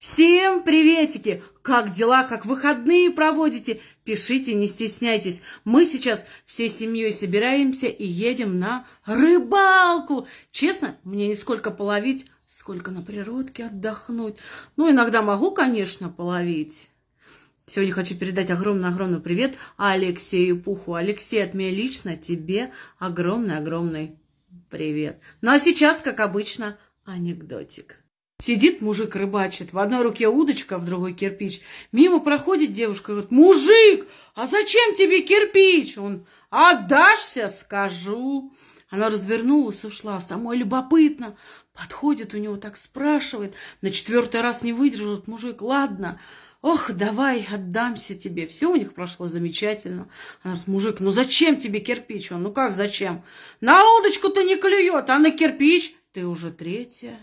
Всем приветики! Как дела, как выходные проводите? Пишите, не стесняйтесь. Мы сейчас всей семьей собираемся и едем на рыбалку. Честно, мне не сколько половить, сколько на природке отдохнуть. Ну, иногда могу, конечно, половить. Сегодня хочу передать огромный-огромный привет Алексею Пуху. Алексей, от меня лично тебе огромный-огромный привет. Ну, а сейчас, как обычно, анекдотик. Сидит мужик рыбачит, в одной руке удочка, в другой кирпич. Мимо проходит девушка говорит, мужик, а зачем тебе кирпич? Он, отдашься, скажу. Она развернулась, ушла, самой любопытно. Подходит у него, так спрашивает. На четвертый раз не выдержал мужик, ладно, Ох, давай, отдамся тебе. Все у них прошло замечательно. Она говорит, мужик, ну зачем тебе кирпич? Он, ну как зачем? На удочку-то не клюет, а на кирпич ты уже третья.